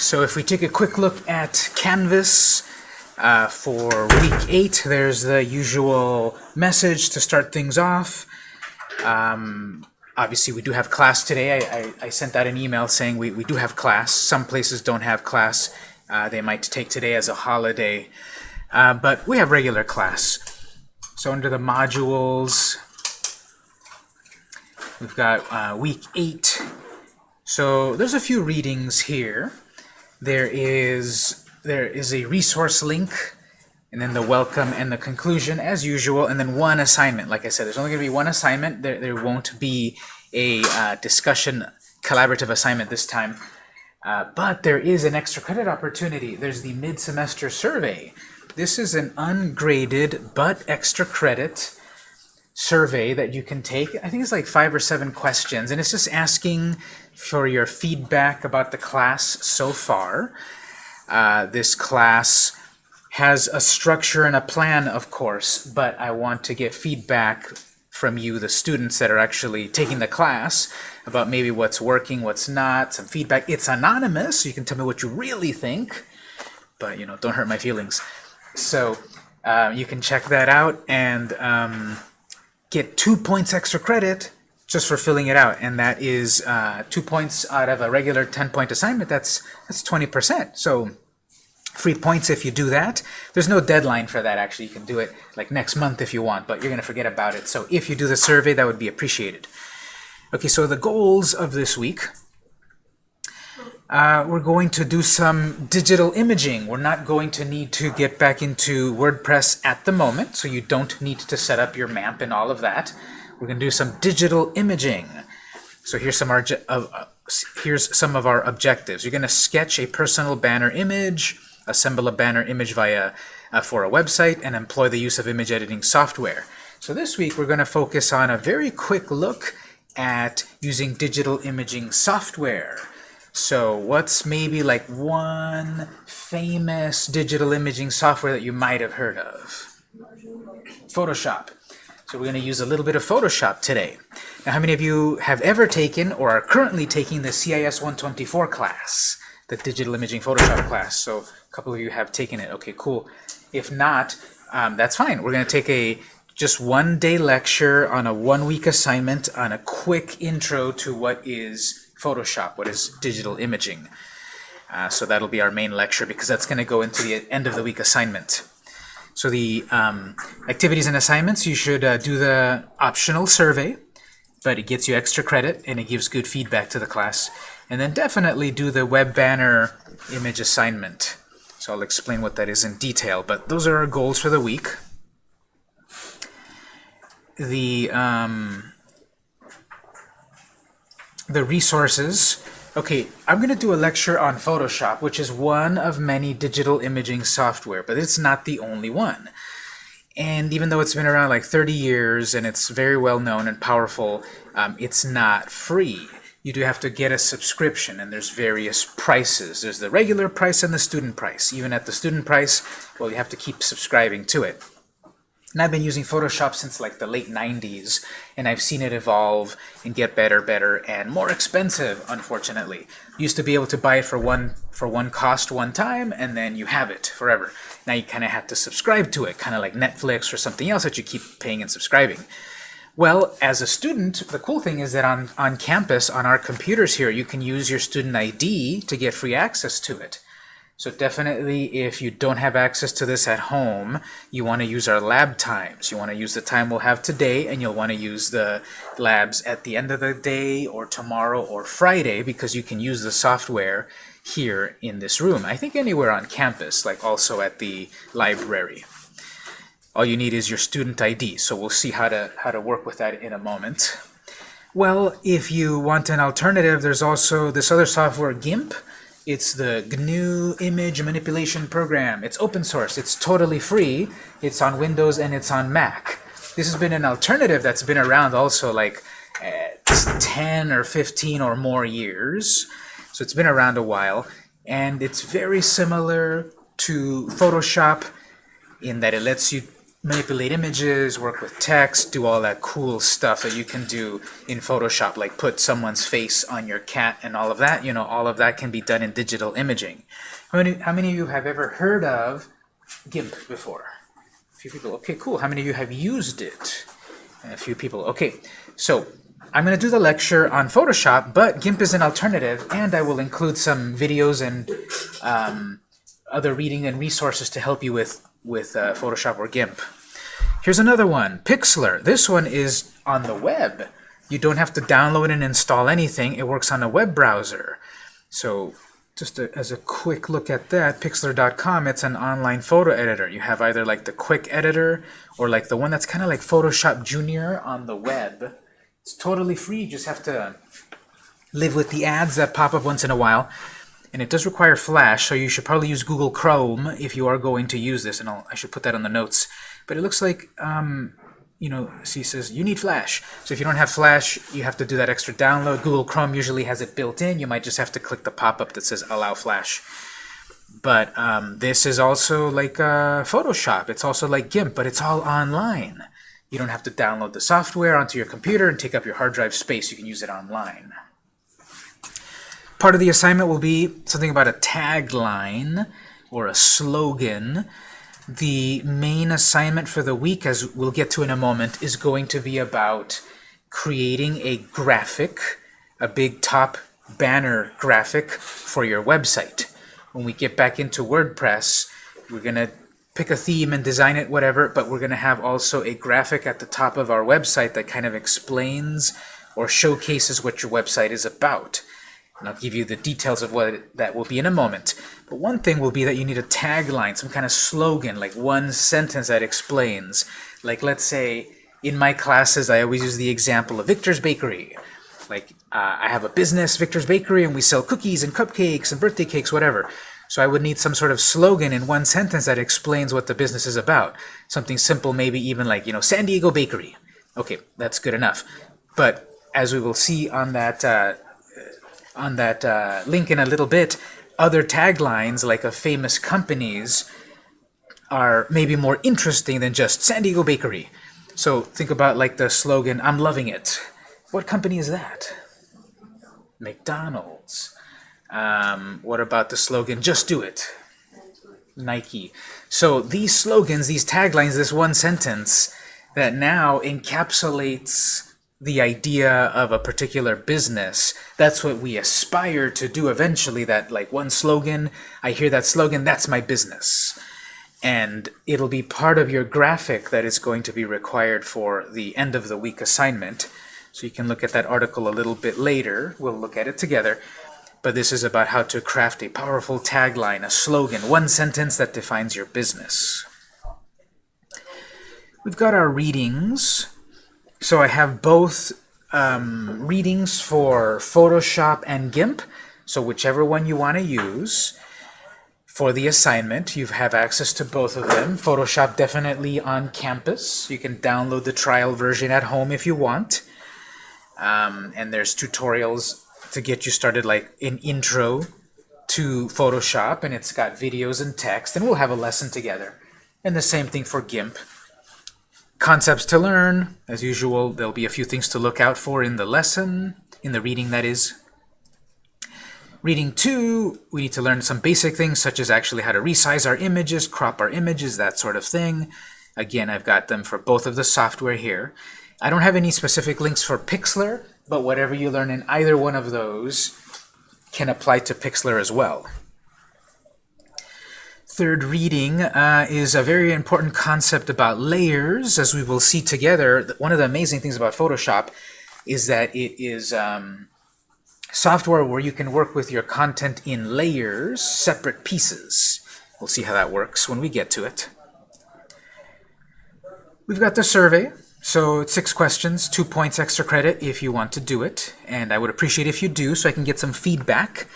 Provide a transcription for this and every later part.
So if we take a quick look at Canvas uh, for week 8, there's the usual message to start things off. Um, obviously, we do have class today. I, I, I, sent out an email saying we, we do have class. Some places don't have class. Uh, they might take today as a holiday. Uh, but we have regular class. So under the modules, we've got uh, week 8. So there's a few readings here. There is there is a resource link, and then the welcome and the conclusion as usual, and then one assignment. Like I said, there's only going to be one assignment. There, there won't be a uh, discussion collaborative assignment this time. Uh, but there is an extra credit opportunity. There's the mid-semester survey. This is an ungraded but extra credit survey that you can take. I think it's like five or seven questions, and it's just asking for your feedback about the class so far. Uh, this class has a structure and a plan, of course, but I want to get feedback from you, the students that are actually taking the class, about maybe what's working, what's not, some feedback. It's anonymous, so you can tell me what you really think, but you know, don't hurt my feelings. So uh, you can check that out and um, get two points extra credit just for filling it out, and that is uh, two points out of a regular 10-point assignment. That's that's 20%. So free points if you do that. There's no deadline for that, actually. You can do it like next month if you want, but you're going to forget about it. So if you do the survey, that would be appreciated. Okay, so the goals of this week. Uh, we're going to do some digital imaging. We're not going to need to get back into WordPress at the moment, so you don't need to set up your map and all of that. We're going to do some digital imaging. So here's some, our, uh, here's some of our objectives. You're going to sketch a personal banner image, assemble a banner image via uh, for a website, and employ the use of image editing software. So this week we're going to focus on a very quick look at using digital imaging software. So what's maybe like one famous digital imaging software that you might have heard of? Photoshop. So we're going to use a little bit of Photoshop today. Now, how many of you have ever taken or are currently taking the CIS 124 class, the Digital Imaging Photoshop class? So a couple of you have taken it. Okay, cool. If not, um, that's fine. We're going to take a just one day lecture on a one week assignment on a quick intro to what is Photoshop, what is digital imaging. Uh, so that'll be our main lecture because that's going to go into the end of the week assignment. So the um, activities and assignments, you should uh, do the optional survey, but it gets you extra credit and it gives good feedback to the class. And then definitely do the web banner image assignment. So I'll explain what that is in detail, but those are our goals for the week. The, um, the resources Okay, I'm going to do a lecture on Photoshop, which is one of many digital imaging software, but it's not the only one. And even though it's been around like 30 years and it's very well known and powerful, um, it's not free. You do have to get a subscription, and there's various prices. There's the regular price and the student price. Even at the student price, well, you have to keep subscribing to it. And I've been using Photoshop since like the late 90s, and I've seen it evolve and get better, better, and more expensive, unfortunately. Used to be able to buy it for one for one cost one time, and then you have it forever. Now you kind of have to subscribe to it, kind of like Netflix or something else that you keep paying and subscribing. Well, as a student, the cool thing is that on, on campus, on our computers here, you can use your student ID to get free access to it. So definitely if you don't have access to this at home, you want to use our lab times. You want to use the time we'll have today, and you'll want to use the labs at the end of the day or tomorrow or Friday because you can use the software here in this room. I think anywhere on campus, like also at the library. All you need is your student ID, so we'll see how to, how to work with that in a moment. Well, if you want an alternative, there's also this other software, GIMP, it's the GNU image manipulation program. It's open source. It's totally free. It's on Windows and it's on Mac. This has been an alternative that's been around also like uh, 10 or 15 or more years. So it's been around a while. And it's very similar to Photoshop in that it lets you manipulate images, work with text, do all that cool stuff that you can do in Photoshop, like put someone's face on your cat and all of that. You know, all of that can be done in digital imaging. How many, how many of you have ever heard of GIMP before? A few people. Okay, cool. How many of you have used it? A few people. Okay, so I'm going to do the lecture on Photoshop, but GIMP is an alternative, and I will include some videos and um, other reading and resources to help you with with uh, Photoshop or GIMP. Here's another one, Pixlr. This one is on the web. You don't have to download and install anything. It works on a web browser. So just a, as a quick look at that, Pixlr.com, it's an online photo editor. You have either like the quick editor or like the one that's kind of like Photoshop Junior on the web. It's totally free. You just have to live with the ads that pop up once in a while and it does require Flash, so you should probably use Google Chrome if you are going to use this, and I'll, i should put that on the notes. But it looks like, um, you know, see says you need Flash. So if you don't have Flash, you have to do that extra download. Google Chrome usually has it built in. You might just have to click the pop-up that says Allow Flash. But um, this is also like uh, Photoshop. It's also like GIMP, but it's all online. You don't have to download the software onto your computer and take up your hard drive space. You can use it online. Part of the assignment will be something about a tagline or a slogan. The main assignment for the week, as we'll get to in a moment, is going to be about creating a graphic, a big top banner graphic for your website. When we get back into WordPress, we're going to pick a theme and design it, whatever, but we're going to have also a graphic at the top of our website that kind of explains or showcases what your website is about. And I'll give you the details of what that will be in a moment. But one thing will be that you need a tagline, some kind of slogan, like one sentence that explains. Like let's say, in my classes, I always use the example of Victor's Bakery. Like, uh, I have a business, Victor's Bakery, and we sell cookies and cupcakes and birthday cakes, whatever. So I would need some sort of slogan in one sentence that explains what the business is about. Something simple, maybe even like, you know, San Diego Bakery. Okay, that's good enough. But as we will see on that uh, on that uh, link in a little bit, other taglines like of famous companies are maybe more interesting than just San Diego Bakery. So think about like the slogan, I'm loving it. What company is that? McDonald's. Um, what about the slogan, just do it? Nike. So these slogans, these taglines, this one sentence that now encapsulates the idea of a particular business. That's what we aspire to do eventually, that like one slogan, I hear that slogan, that's my business. And it'll be part of your graphic that is going to be required for the end of the week assignment. So you can look at that article a little bit later. We'll look at it together. But this is about how to craft a powerful tagline, a slogan, one sentence that defines your business. We've got our readings. So I have both um, readings for Photoshop and GIMP, so whichever one you want to use. For the assignment, you have access to both of them. Photoshop definitely on campus. You can download the trial version at home if you want. Um, and there's tutorials to get you started, like an intro to Photoshop, and it's got videos and text, and we'll have a lesson together. And the same thing for GIMP. Concepts to learn. As usual, there'll be a few things to look out for in the lesson, in the reading that is. Reading 2, we need to learn some basic things such as actually how to resize our images, crop our images, that sort of thing. Again, I've got them for both of the software here. I don't have any specific links for Pixlr, but whatever you learn in either one of those can apply to Pixlr as well third reading uh, is a very important concept about layers. As we will see together, one of the amazing things about Photoshop is that it is um, software where you can work with your content in layers, separate pieces. We'll see how that works when we get to it. We've got the survey. So it's six questions, two points extra credit if you want to do it. And I would appreciate if you do so I can get some feedback.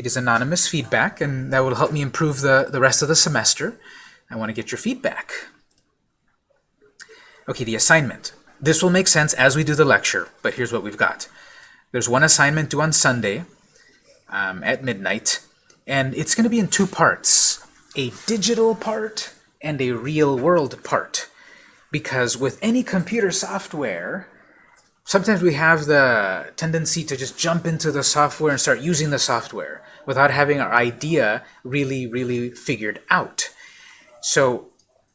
It is anonymous feedback, and that will help me improve the, the rest of the semester. I want to get your feedback. Okay, the assignment. This will make sense as we do the lecture, but here's what we've got. There's one assignment due on Sunday um, at midnight, and it's going to be in two parts, a digital part and a real-world part. because with any computer software, sometimes we have the tendency to just jump into the software and start using the software without having our idea really, really figured out. So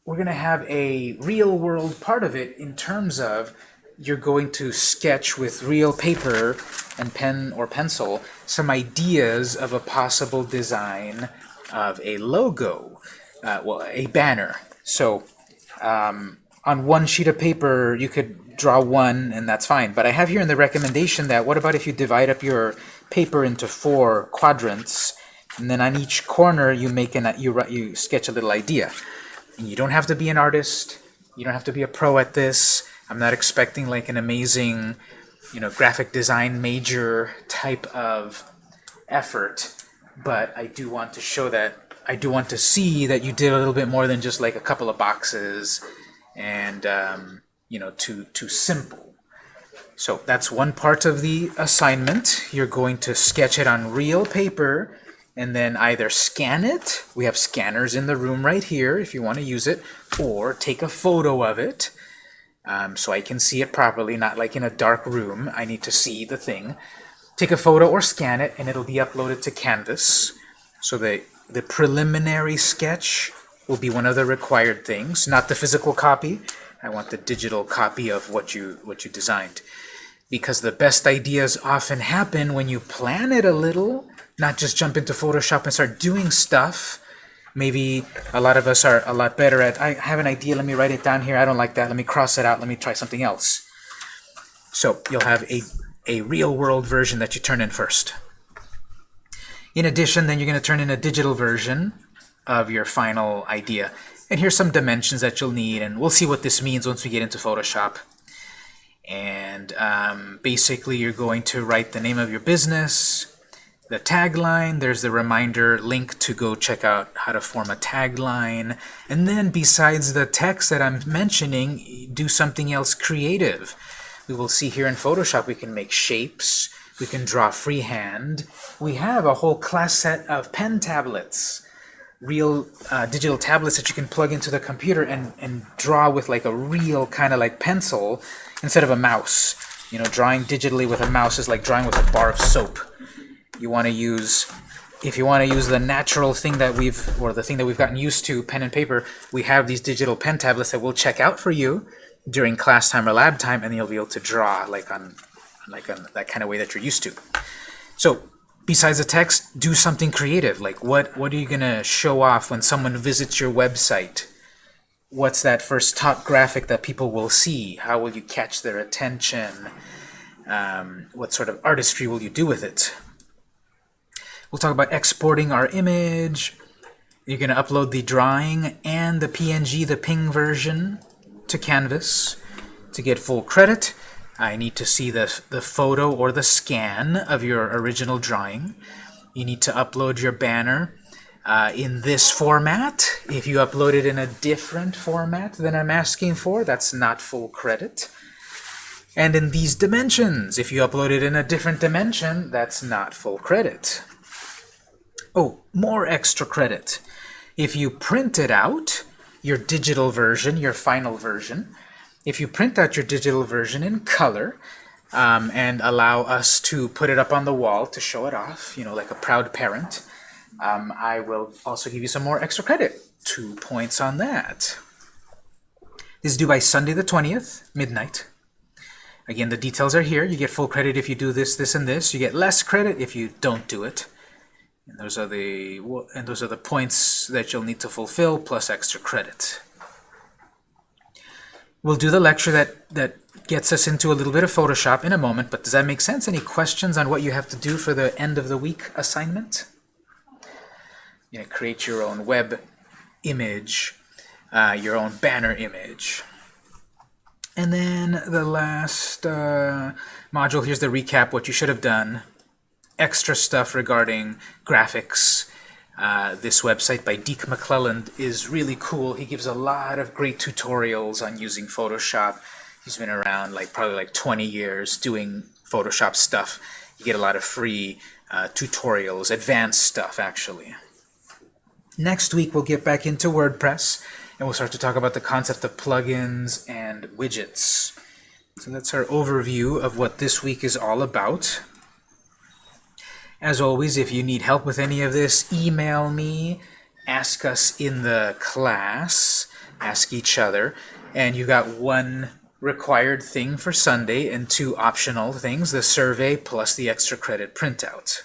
we're going to have a real world part of it in terms of you're going to sketch with real paper and pen or pencil some ideas of a possible design of a logo, uh, well, a banner. So um, on one sheet of paper, you could draw one, and that's fine. But I have here in the recommendation that what about if you divide up your paper into four quadrants, and then on each corner you make an you you sketch a little idea. And you don't have to be an artist. You don't have to be a pro at this. I'm not expecting like an amazing, you know, graphic design major type of effort, but I do want to show that I do want to see that you did a little bit more than just like a couple of boxes and um, you know too too simple. So that's one part of the assignment. You're going to sketch it on real paper and then either scan it, we have scanners in the room right here if you want to use it, or take a photo of it um, so I can see it properly, not like in a dark room. I need to see the thing. Take a photo or scan it, and it'll be uploaded to Canvas. So the, the preliminary sketch will be one of the required things, not the physical copy. I want the digital copy of what you, what you designed. Because the best ideas often happen when you plan it a little, not just jump into Photoshop and start doing stuff Maybe a lot of us are a lot better at, I have an idea, let me write it down here, I don't like that, let me cross it out, let me try something else. So you'll have a, a real-world version that you turn in first. In addition, then you're going to turn in a digital version of your final idea. And here's some dimensions that you'll need, and we'll see what this means once we get into Photoshop. And um, basically, you're going to write the name of your business, the tagline, there's the reminder link to go check out how to form a tagline. And then besides the text that I'm mentioning, do something else creative. We will see here in Photoshop we can make shapes, we can draw freehand. We have a whole class set of pen tablets, real uh, digital tablets that you can plug into the computer and, and draw with like a real kind of like pencil instead of a mouse. You know, drawing digitally with a mouse is like drawing with a bar of soap you want to use if you want to use the natural thing that we've or the thing that we've gotten used to pen and paper we have these digital pen tablets that we'll check out for you during class time or lab time and you'll be able to draw like on like on that kind of way that you're used to so besides the text do something creative. Like what what are you gonna show off when someone visits your website? What's that first top graphic that people will see? How will you catch their attention? Um, what sort of artistry will you do with it? We'll talk about exporting our image. You're going to upload the drawing and the PNG, the ping version, to Canvas. To get full credit, I need to see the, the photo or the scan of your original drawing. You need to upload your banner uh, in this format. If you upload it in a different format than I'm asking for, that's not full credit. And in these dimensions, if you upload it in a different dimension, that's not full credit. Oh, more extra credit. If you print it out, your digital version, your final version, if you print out your digital version in color um, and allow us to put it up on the wall to show it off, you know, like a proud parent, um, I will also give you some more extra credit. Two points on that. This is due by Sunday the 20th, midnight. Again, the details are here. You get full credit if you do this, this, and this. You get less credit if you don't do it. And those are the and those are the points that you'll need to fulfill plus extra credit. We'll do the lecture that that gets us into a little bit of Photoshop in a moment, but does that make sense? Any questions on what you have to do for the end of the week assignment? You know, create your own web image, uh, your own banner image. And then the last uh, module, here's the recap, what you should have done extra stuff regarding graphics. Uh, this website by Deke McClelland is really cool. He gives a lot of great tutorials on using Photoshop. He's been around like probably like 20 years doing Photoshop stuff. You get a lot of free uh, tutorials, advanced stuff actually. Next week we'll get back into WordPress and we'll start to talk about the concept of plugins and widgets. So that's our overview of what this week is all about. As always, if you need help with any of this, email me, ask us in the class, ask each other, and you got one required thing for Sunday and two optional things, the survey plus the extra credit printout.